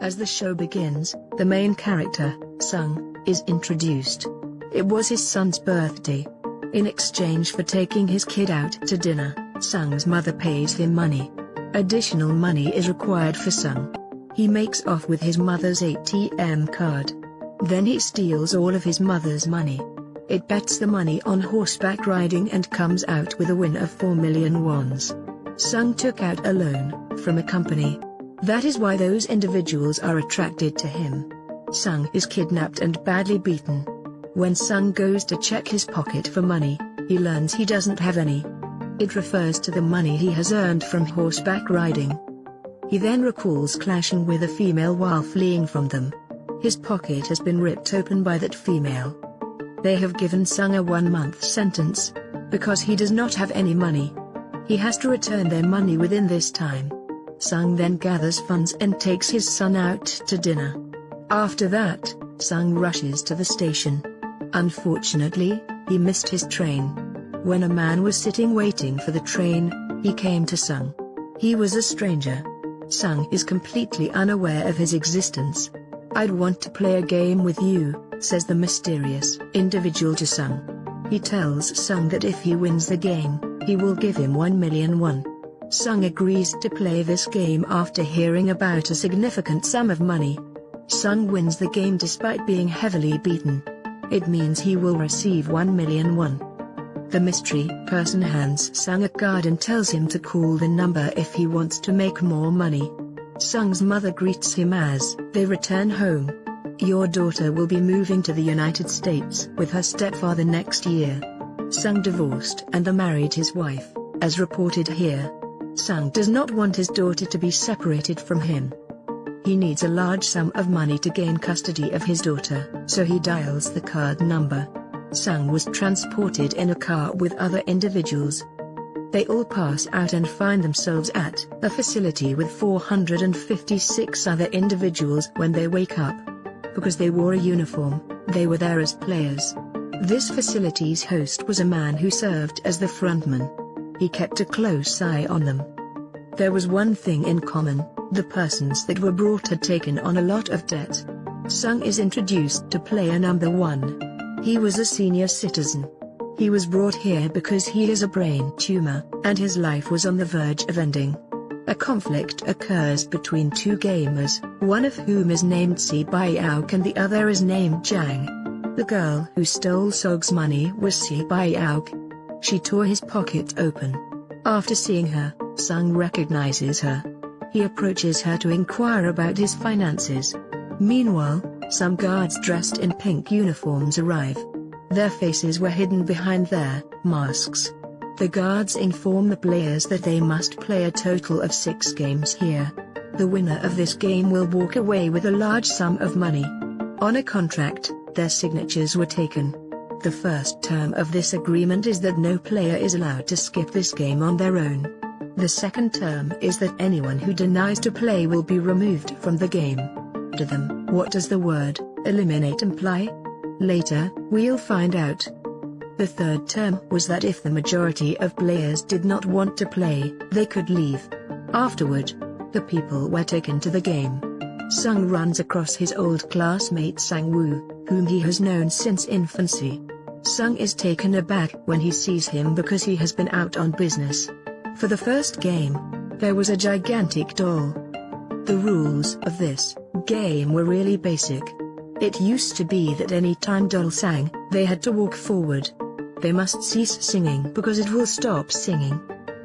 As the show begins, the main character, Sung, is introduced. It was his son's birthday. In exchange for taking his kid out to dinner, Sung's mother pays him money. Additional money is required for Sung. He makes off with his mother's ATM card. Then he steals all of his mother's money. It bets the money on horseback riding and comes out with a win of 4 million wons. Sung took out a loan from a company. That is why those individuals are attracted to him. Sung is kidnapped and badly beaten. When Sung goes to check his pocket for money, he learns he doesn't have any. It refers to the money he has earned from horseback riding. He then recalls clashing with a female while fleeing from them. His pocket has been ripped open by that female. They have given Sung a one-month sentence. Because he does not have any money. He has to return their money within this time. Sung then gathers funds and takes his son out to dinner. After that, Sung rushes to the station. Unfortunately, he missed his train. When a man was sitting waiting for the train, he came to Sung. He was a stranger. Sung is completely unaware of his existence. I'd want to play a game with you, says the mysterious individual to Sung. He tells Sung that if he wins the game, he will give him 1 million won. Sung agrees to play this game after hearing about a significant sum of money. Sung wins the game despite being heavily beaten. It means he will receive 1 million won. The mystery person hands Sung a card and tells him to call the number if he wants to make more money. Sung's mother greets him as they return home. Your daughter will be moving to the United States with her stepfather next year. Sung divorced and married his wife, as reported here. Sung does not want his daughter to be separated from him. He needs a large sum of money to gain custody of his daughter, so he dials the card number. Sung was transported in a car with other individuals. They all pass out and find themselves at a facility with 456 other individuals when they wake up. Because they wore a uniform, they were there as players. This facility's host was a man who served as the frontman. He kept a close eye on them. There was one thing in common, the persons that were brought had taken on a lot of debt. Sung is introduced to player number 1. He was a senior citizen. He was brought here because he has a brain tumor, and his life was on the verge of ending. A conflict occurs between two gamers, one of whom is named Si Baiaok and the other is named Jang. The girl who stole Sung's money was Si Baiaok, she tore his pocket open. After seeing her, Sung recognizes her. He approaches her to inquire about his finances. Meanwhile, some guards dressed in pink uniforms arrive. Their faces were hidden behind their masks. The guards inform the players that they must play a total of six games here. The winner of this game will walk away with a large sum of money. On a contract, their signatures were taken. The first term of this agreement is that no player is allowed to skip this game on their own. The second term is that anyone who denies to play will be removed from the game. To them, what does the word eliminate imply? Later, we'll find out. The third term was that if the majority of players did not want to play, they could leave. Afterward, the people were taken to the game. Sung runs across his old classmate Sang Woo, whom he has known since infancy. Sung is taken aback when he sees him because he has been out on business. For the first game, there was a gigantic doll. The rules of this game were really basic. It used to be that any time doll sang, they had to walk forward. They must cease singing because it will stop singing.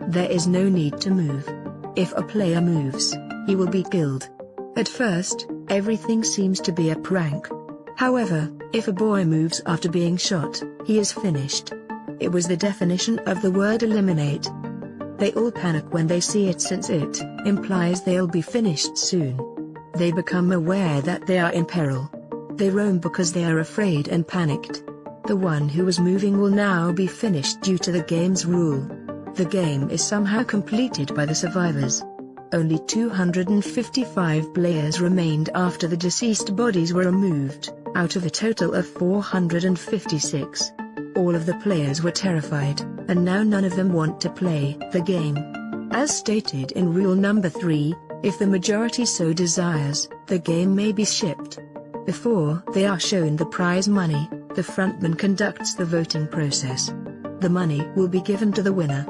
There is no need to move. If a player moves, he will be killed. At first, everything seems to be a prank. However, if a boy moves after being shot, he is finished. It was the definition of the word eliminate. They all panic when they see it since it implies they'll be finished soon. They become aware that they are in peril. They roam because they are afraid and panicked. The one who was moving will now be finished due to the game's rule. The game is somehow completed by the survivors. Only 255 players remained after the deceased bodies were removed out of a total of 456. All of the players were terrified, and now none of them want to play the game. As stated in rule number 3, If the majority so desires, the game may be shipped. Before they are shown the prize money, the frontman conducts the voting process. The money will be given to the winner.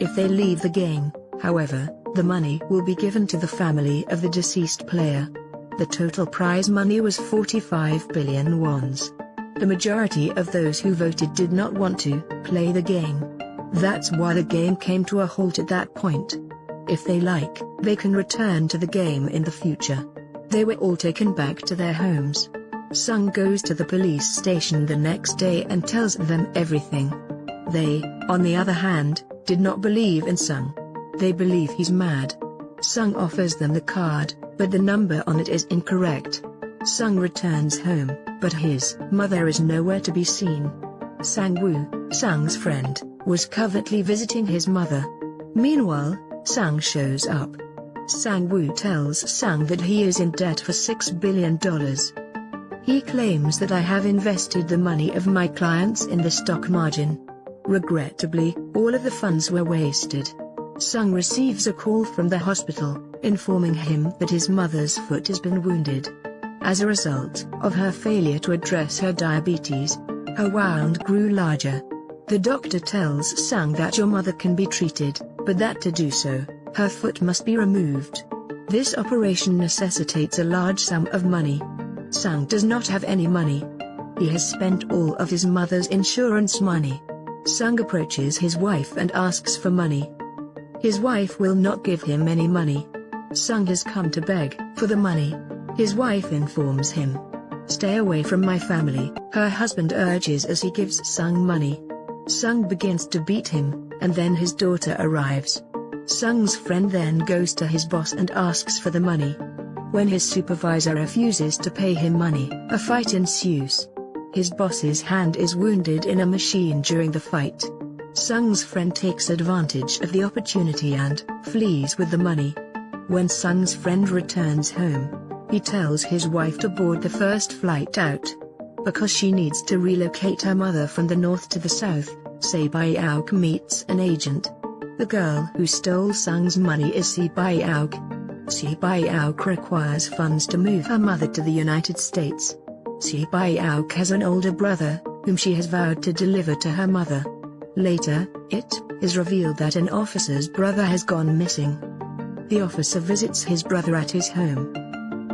If they leave the game, however, the money will be given to the family of the deceased player. The total prize money was 45 billion wons. The majority of those who voted did not want to play the game. That's why the game came to a halt at that point. If they like, they can return to the game in the future. They were all taken back to their homes. Sung goes to the police station the next day and tells them everything. They, on the other hand, did not believe in Sung. They believe he's mad. Sung offers them the card, but the number on it is incorrect. Sung returns home, but his mother is nowhere to be seen. Sang-woo, Sung's friend, was covertly visiting his mother. Meanwhile, Sung shows up. Sang-woo tells Sung that he is in debt for $6 billion. He claims that I have invested the money of my clients in the stock margin. Regrettably, all of the funds were wasted. Sung receives a call from the hospital, informing him that his mother's foot has been wounded. As a result of her failure to address her diabetes, her wound grew larger. The doctor tells Sung that your mother can be treated, but that to do so, her foot must be removed. This operation necessitates a large sum of money. Sung does not have any money. He has spent all of his mother's insurance money. Sung approaches his wife and asks for money. His wife will not give him any money. Sung has come to beg for the money. His wife informs him. Stay away from my family, her husband urges as he gives Sung money. Sung begins to beat him, and then his daughter arrives. Sung's friend then goes to his boss and asks for the money. When his supervisor refuses to pay him money, a fight ensues. His boss's hand is wounded in a machine during the fight. Sung's friend takes advantage of the opportunity and flees with the money. When Sung's friend returns home, he tells his wife to board the first flight out. Because she needs to relocate her mother from the north to the south, Se Bai-auk meets an agent. The girl who stole Sung's money is Se Bai-auk, Bai-auk requires funds to move her mother to the United States. Si Bai-auk has an older brother, whom she has vowed to deliver to her mother. Later, it is revealed that an officer's brother has gone missing. The officer visits his brother at his home.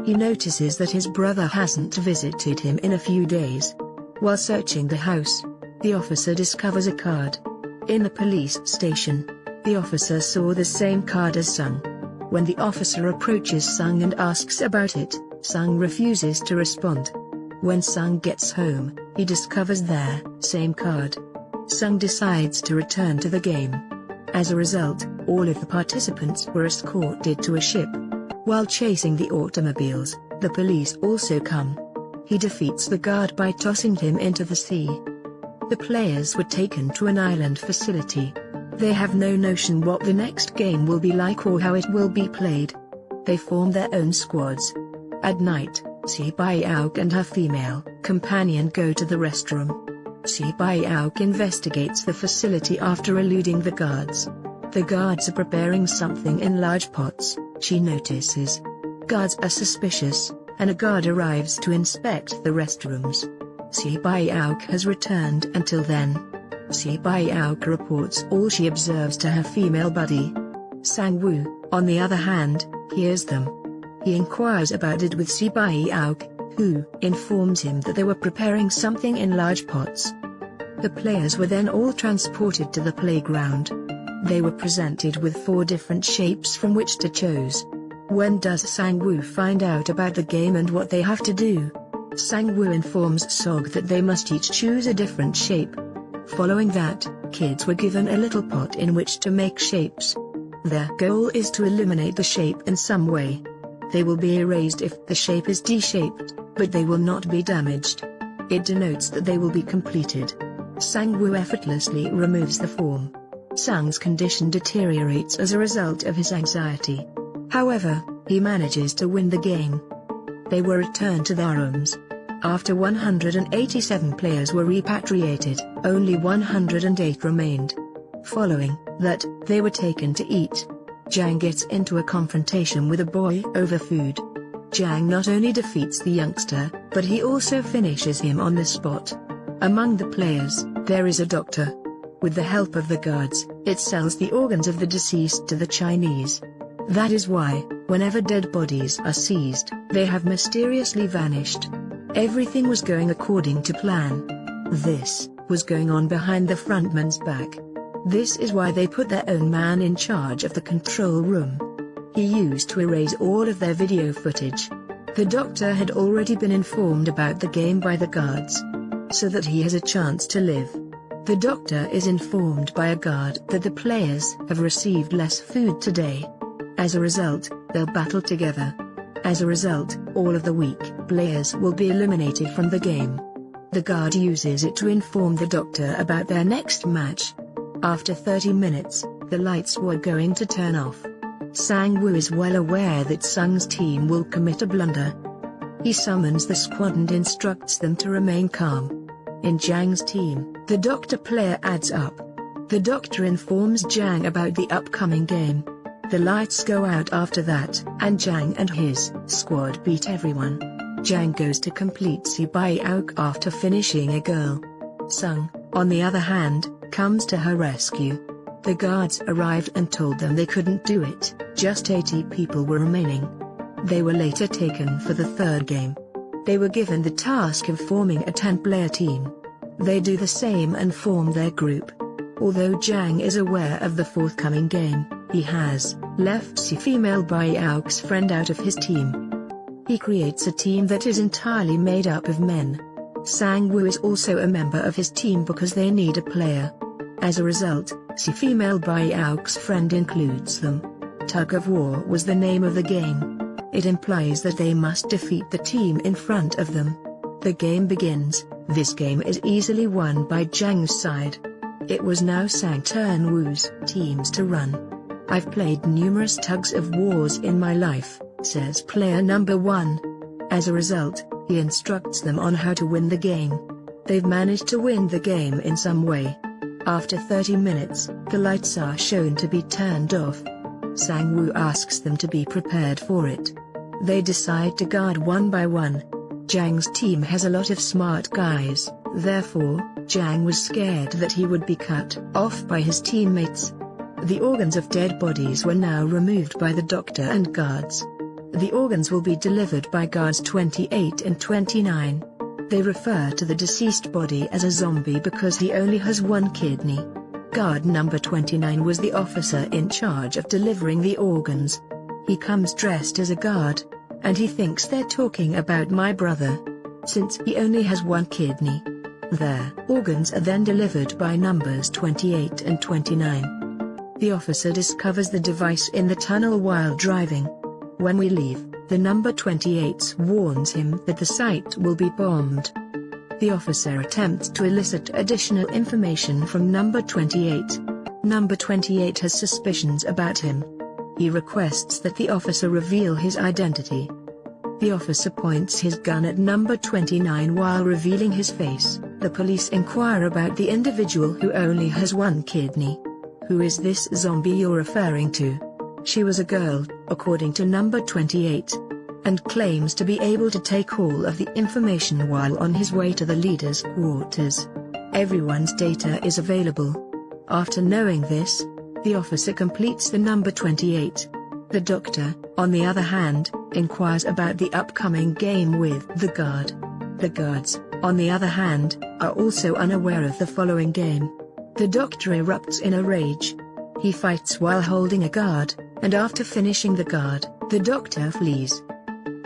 He notices that his brother hasn't visited him in a few days. While searching the house, the officer discovers a card. In the police station, the officer saw the same card as Sung. When the officer approaches Sung and asks about it, Sung refuses to respond. When Sung gets home, he discovers their same card. Sung decides to return to the game. As a result, all of the participants were escorted to a ship. While chasing the automobiles, the police also come. He defeats the guard by tossing him into the sea. The players were taken to an island facility, they have no notion what the next game will be like or how it will be played. They form their own squads. At night, Si Bai-auk and her female companion go to the restroom. Si Bai-auk investigates the facility after eluding the guards. The guards are preparing something in large pots, she notices. Guards are suspicious, and a guard arrives to inspect the restrooms. Si Bai-auk has returned until then. Si Bai-auk reports all she observes to her female buddy. Sang-woo, on the other hand, hears them. He inquires about it with Si Bai-auk, who informs him that they were preparing something in large pots. The players were then all transported to the playground. They were presented with four different shapes from which to choose. When does Sang-woo find out about the game and what they have to do? Sang-woo informs Sung that they must each choose a different shape. Following that, kids were given a little pot in which to make shapes. Their goal is to eliminate the shape in some way. They will be erased if the shape is D-shaped, but they will not be damaged. It denotes that they will be completed. Sang-woo effortlessly removes the form. Sang's condition deteriorates as a result of his anxiety. However, he manages to win the game. They were returned to their rooms. After 187 players were repatriated, only 108 remained. Following that, they were taken to eat. Jang gets into a confrontation with a boy over food. Jang not only defeats the youngster, but he also finishes him on the spot. Among the players, there is a doctor. With the help of the guards, it sells the organs of the deceased to the Chinese. That is why, whenever dead bodies are seized, they have mysteriously vanished. Everything was going according to plan. This was going on behind the frontman's back. This is why they put their own man in charge of the control room. He used to erase all of their video footage. The doctor had already been informed about the game by the guards. So that he has a chance to live. The doctor is informed by a guard that the players have received less food today. As a result, they'll battle together. As a result, all of the weak players will be eliminated from the game. The guard uses it to inform the doctor about their next match. After 30 minutes, the lights were going to turn off. Sang-woo is well aware that Sung's team will commit a blunder. He summons the squad and instructs them to remain calm. In Jang's team, the doctor player adds up. The doctor informs Jang about the upcoming game. The lights go out after that, and Jang and his squad beat everyone. Jang goes to complete Auk after finishing a girl. Sung, on the other hand, comes to her rescue. The guards arrived and told them they couldn't do it, just 80 people were remaining. They were later taken for the third game. They were given the task of forming a 10-player team. They do the same and form their group. Although Jang is aware of the forthcoming game, he has left Si female Bai Auk's friend out of his team. He creates a team that is entirely made up of men. Sang-woo is also a member of his team because they need a player. As a result, Si female Bai Auk's friend includes them. Tug of War was the name of the game. It implies that they must defeat the team in front of them. The game begins, this game is easily won by Jang's side. It was now Sang Turn Wu's teams to run. I've played numerous tugs of wars in my life, says player number 1. As a result, he instructs them on how to win the game. They've managed to win the game in some way. After 30 minutes, the lights are shown to be turned off. Sang-woo asks them to be prepared for it. They decide to guard one by one. Jang's team has a lot of smart guys, therefore, Jang was scared that he would be cut off by his teammates. The organs of dead bodies were now removed by the doctor and guards. The organs will be delivered by guards 28 and 29. They refer to the deceased body as a zombie because he only has one kidney. Guard number 29 was the officer in charge of delivering the organs. He comes dressed as a guard. And he thinks they're talking about my brother. Since he only has one kidney. Their organs are then delivered by numbers 28 and 29. The officer discovers the device in the tunnel while driving. When we leave, the number 28 warns him that the site will be bombed. The officer attempts to elicit additional information from number 28. Number 28 has suspicions about him. He requests that the officer reveal his identity. The officer points his gun at number 29 while revealing his face. The police inquire about the individual who only has one kidney. Who is this zombie you're referring to? She was a girl, according to number 28, and claims to be able to take all of the information while on his way to the leader's quarters. Everyone's data is available. After knowing this, the officer completes the number 28. The doctor, on the other hand, inquires about the upcoming game with the guard. The guards, on the other hand, are also unaware of the following game. The doctor erupts in a rage. He fights while holding a guard, and after finishing the guard, the doctor flees.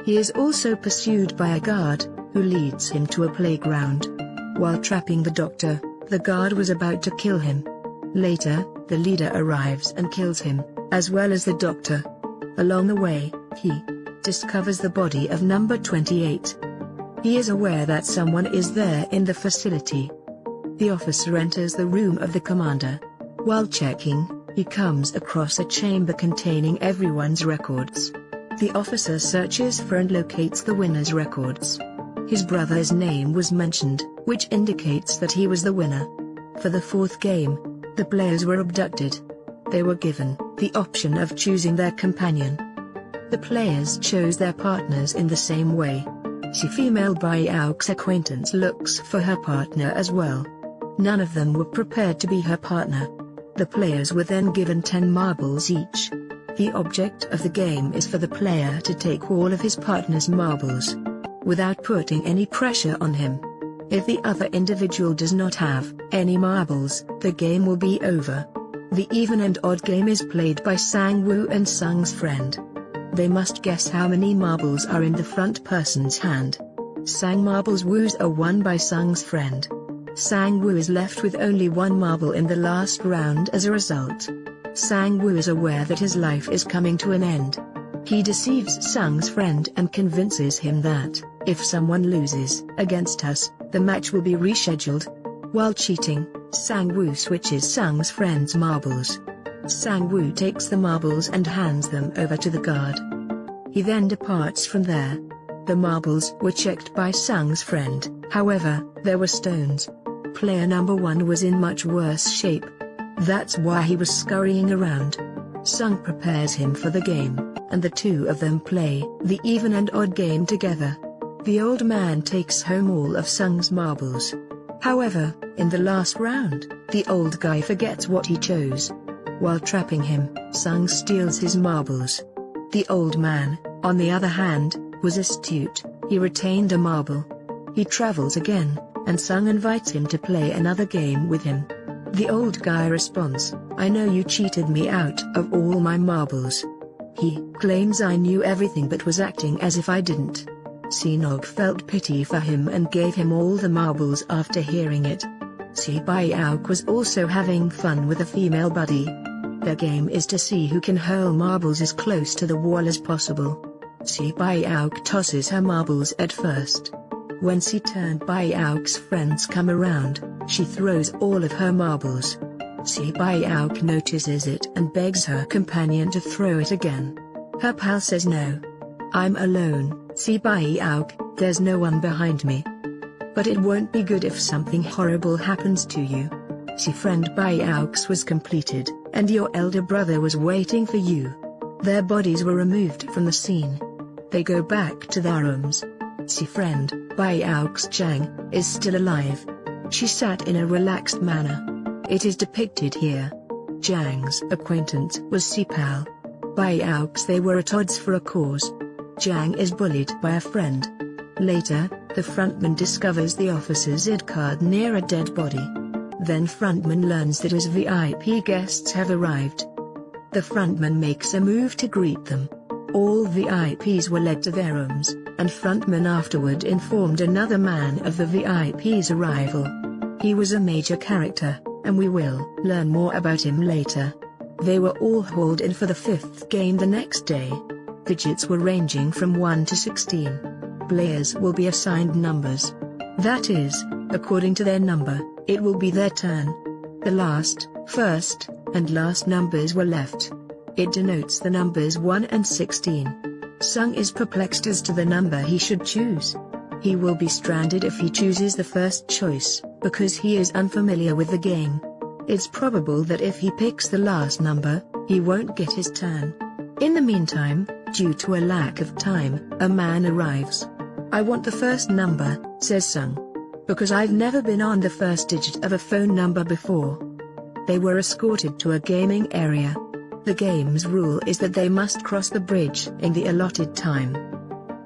He is also pursued by a guard, who leads him to a playground. While trapping the doctor, the guard was about to kill him. Later, the leader arrives and kills him, as well as the doctor. Along the way, he discovers the body of number 28. He is aware that someone is there in the facility. The officer enters the room of the commander. While checking, he comes across a chamber containing everyone's records. The officer searches for and locates the winner's records. His brother's name was mentioned, which indicates that he was the winner. For the fourth game, the players were abducted. They were given the option of choosing their companion. The players chose their partners in the same way. She female Auk's acquaintance looks for her partner as well. None of them were prepared to be her partner. The players were then given 10 marbles each. The object of the game is for the player to take all of his partner's marbles. Without putting any pressure on him. If the other individual does not have any marbles, the game will be over. The even and odd game is played by Sang-woo and Sung's friend. They must guess how many marbles are in the front person's hand. Sang marbles woos are won by Sung's friend. Sang-woo is left with only one marble in the last round as a result. Sang-woo is aware that his life is coming to an end. He deceives Sung's friend and convinces him that, if someone loses against us, the match will be rescheduled. While cheating, Sang-woo switches Sung's friend's marbles. Sang-woo takes the marbles and hands them over to the guard. He then departs from there. The marbles were checked by Sung's friend, however, there were stones. Player number one was in much worse shape. That's why he was scurrying around. Sung prepares him for the game, and the two of them play the even and odd game together. The old man takes home all of Sung's marbles. However, in the last round, the old guy forgets what he chose. While trapping him, Sung steals his marbles. The old man, on the other hand, was astute, he retained a marble. He travels again, and Sung invites him to play another game with him. The old guy responds, I know you cheated me out of all my marbles. He claims I knew everything but was acting as if I didn't. Sinog felt pity for him and gave him all the marbles after hearing it. Si Auk was also having fun with a female buddy. Their game is to see who can hurl marbles as close to the wall as possible. Si Auk tosses her marbles at first. When Si turned Auk's friends come around, she throws all of her marbles. Si Auk notices it and begs her companion to throw it again. Her pal says no. I'm alone, Si Auk, there's no one behind me. But it won't be good if something horrible happens to you. Si friend by Auk's was completed, and your elder brother was waiting for you. Their bodies were removed from the scene. They go back to their rooms. Friend, Auk's Jang, is still alive. She sat in a relaxed manner. It is depicted here. Jang's acquaintance was Sipal. By Auk's they were at odds for a cause. Jang is bullied by a friend. Later, the frontman discovers the officer's ID card near a dead body. Then frontman learns that his VIP guests have arrived. The frontman makes a move to greet them. All VIPs were led to their rooms, and frontman afterward informed another man of the VIP's arrival. He was a major character, and we will learn more about him later. They were all hauled in for the fifth game the next day. Digits were ranging from 1 to 16. Players will be assigned numbers. That is, according to their number, it will be their turn. The last, first, and last numbers were left. It denotes the numbers 1 and 16. Sung is perplexed as to the number he should choose. He will be stranded if he chooses the first choice, because he is unfamiliar with the game. It's probable that if he picks the last number, he won't get his turn. In the meantime, due to a lack of time, a man arrives. I want the first number, says Sung. Because I've never been on the first digit of a phone number before. They were escorted to a gaming area. The game's rule is that they must cross the bridge in the allotted time.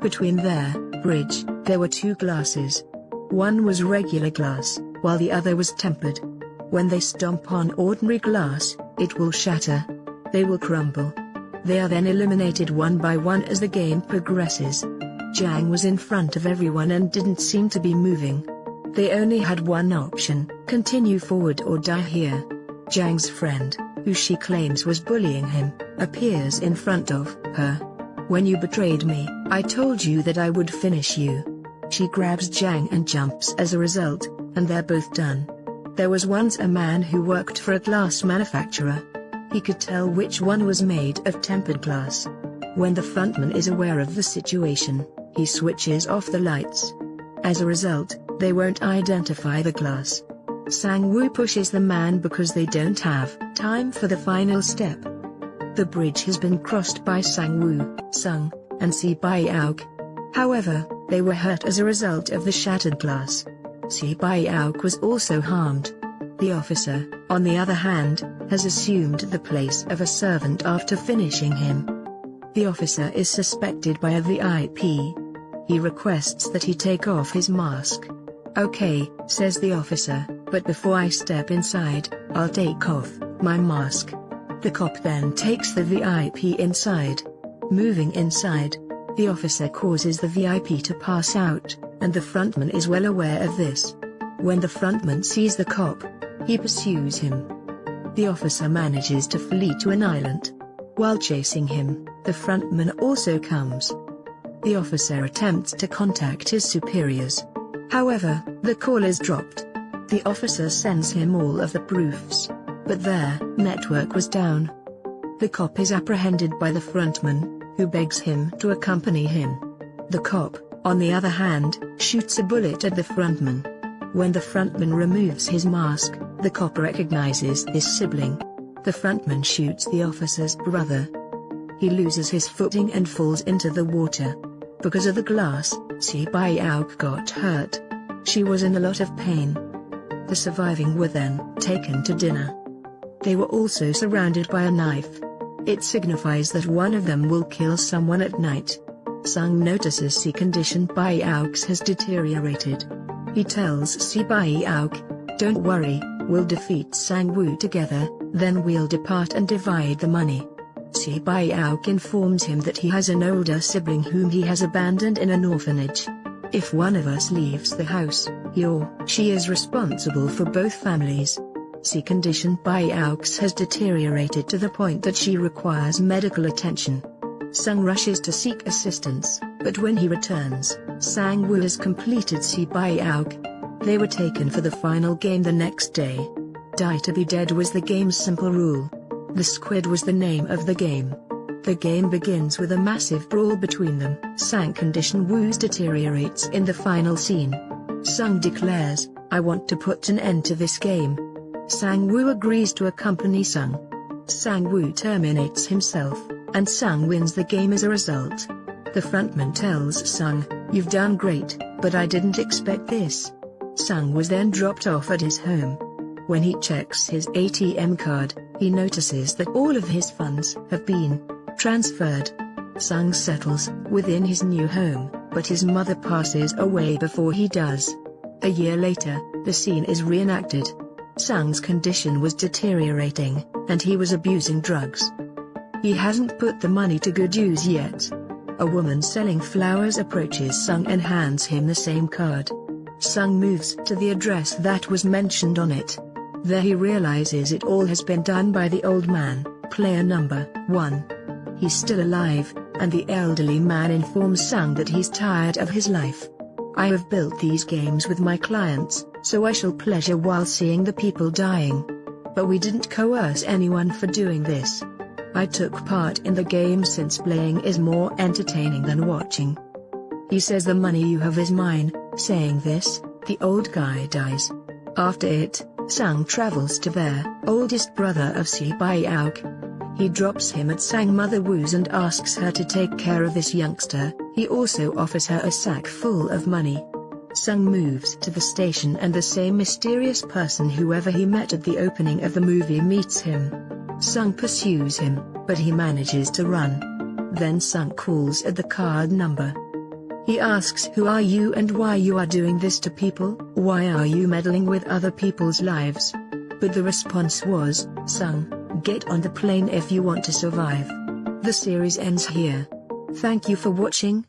Between their bridge, there were two glasses. One was regular glass, while the other was tempered. When they stomp on ordinary glass, it will shatter. They will crumble. They are then eliminated one by one as the game progresses. Jang was in front of everyone and didn't seem to be moving. They only had one option, continue forward or die here. Jang's friend, who she claims was bullying him, appears in front of her. When you betrayed me, I told you that I would finish you. She grabs Jang and jumps as a result, and they're both done. There was once a man who worked for a glass manufacturer, he could tell which one was made of tempered glass. When the frontman is aware of the situation, he switches off the lights. As a result, they won't identify the glass. Sang-woo pushes the man because they don't have time for the final step. The bridge has been crossed by Sang-woo, Sung, and Si Bai-auk. However, they were hurt as a result of the shattered glass. Si Bai-auk was also harmed. The officer, on the other hand, has assumed the place of a servant after finishing him. The officer is suspected by a VIP. He requests that he take off his mask. Okay, says the officer, but before I step inside, I'll take off my mask. The cop then takes the VIP inside. Moving inside, the officer causes the VIP to pass out, and the frontman is well aware of this. When the frontman sees the cop, he pursues him. The officer manages to flee to an island. While chasing him, the frontman also comes. The officer attempts to contact his superiors. However, the call is dropped. The officer sends him all of the proofs. But their network was down. The cop is apprehended by the frontman, who begs him to accompany him. The cop, on the other hand, shoots a bullet at the frontman. When the frontman removes his mask, the cop recognizes his sibling. The frontman shoots the officer's brother. He loses his footing and falls into the water. Because of the glass, Si Bai-auk got hurt. She was in a lot of pain. The surviving were then taken to dinner. They were also surrounded by a knife. It signifies that one of them will kill someone at night. Sung notices Si condition Bai-auk's has deteriorated. He tells Si Bai-auk, don't worry, we'll defeat Sang-woo together, then we'll depart and divide the money. Si Bai-auk informs him that he has an older sibling whom he has abandoned in an orphanage. If one of us leaves the house, or she is responsible for both families. Si condition Bai-auk's has deteriorated to the point that she requires medical attention. Sung rushes to seek assistance, but when he returns, Sang-woo has completed Si Bai-auk. They were taken for the final game the next day. Die to be dead was the game's simple rule. The Squid was the name of the game. The game begins with a massive brawl between them. Sang condition Woos deteriorates in the final scene. Sung declares, I want to put an end to this game. Sang Woo agrees to accompany Sung. Sang Woo terminates himself, and Sung wins the game as a result. The frontman tells Sung, You've done great, but I didn't expect this. Sung was then dropped off at his home. When he checks his ATM card, he notices that all of his funds have been transferred. Sung settles within his new home, but his mother passes away before he does. A year later, the scene is reenacted. Sung's condition was deteriorating, and he was abusing drugs. He hasn't put the money to good use yet. A woman selling flowers approaches Sung and hands him the same card. Sung moves to the address that was mentioned on it. There he realizes it all has been done by the old man, player number 1. He's still alive, and the elderly man informs Sung that he's tired of his life. I have built these games with my clients, so I shall pleasure while seeing the people dying. But we didn't coerce anyone for doing this. I took part in the game since playing is more entertaining than watching. He says the money you have is mine, saying this, the old guy dies. After it, Sung travels to their oldest brother of Si Bai-auk. He drops him at Sang Mother Woo's and asks her to take care of this youngster, he also offers her a sack full of money. Sung moves to the station and the same mysterious person whoever he met at the opening of the movie meets him. Sung pursues him, but he manages to run. Then Sung calls at the card number. He asks who are you and why you are doing this to people, why are you meddling with other people's lives? But the response was, Sung, get on the plane if you want to survive. The series ends here. Thank you for watching,